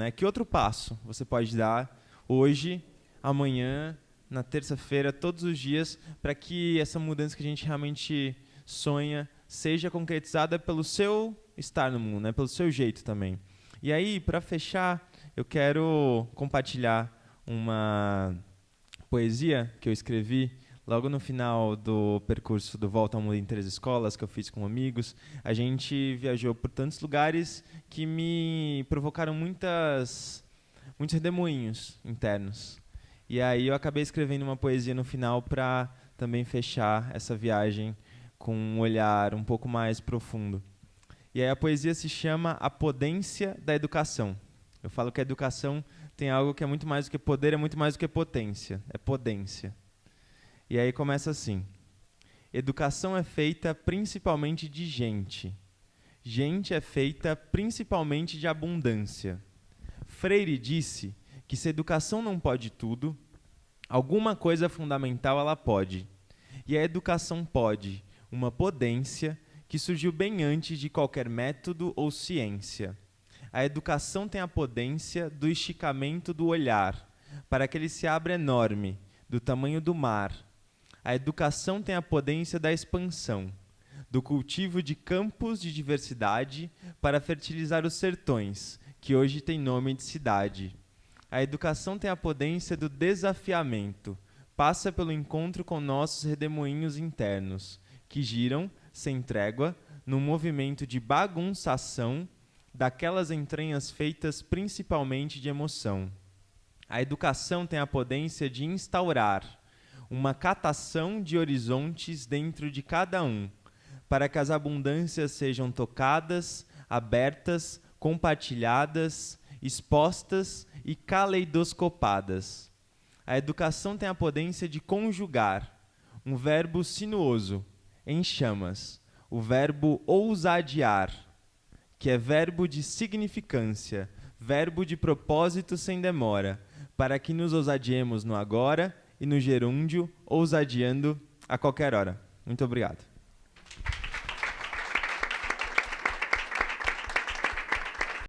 né? Que outro passo você pode dar hoje, amanhã, na terça-feira, todos os dias, para que essa mudança que a gente realmente sonha seja concretizada pelo seu estar no mundo, né? pelo seu jeito também. E aí, para fechar, eu quero compartilhar uma poesia que eu escrevi logo no final do percurso do Volta ao Mundo em Três Escolas, que eu fiz com amigos. A gente viajou por tantos lugares que me provocaram muitas, muitos redemoinhos internos. E aí eu acabei escrevendo uma poesia no final para também fechar essa viagem com um olhar um pouco mais profundo. E aí a poesia se chama A Potência da Educação. Eu falo que a educação tem algo que é muito mais do que poder, é muito mais do que potência, é potência. E aí começa assim: Educação é feita principalmente de gente. Gente é feita principalmente de abundância. Freire disse que se educação não pode tudo, alguma coisa fundamental ela pode. E a educação pode uma potência que surgiu bem antes de qualquer método ou ciência. A educação tem a potência do esticamento do olhar, para que ele se abra enorme, do tamanho do mar. A educação tem a potência da expansão, do cultivo de campos de diversidade para fertilizar os sertões, que hoje têm nome de cidade. A educação tem a potência do desafiamento, passa pelo encontro com nossos redemoinhos internos, que giram, sem trégua, num movimento de bagunçação daquelas entranhas feitas principalmente de emoção. A educação tem a potência de instaurar uma catação de horizontes dentro de cada um, para que as abundâncias sejam tocadas, abertas, compartilhadas, expostas e caleidoscopadas. A educação tem a potência de conjugar um verbo sinuoso em chamas, o verbo ousadiar, que é verbo de significância, verbo de propósito sem demora, para que nos ousadiemos no agora e no gerúndio, ousadiando a qualquer hora. Muito obrigado.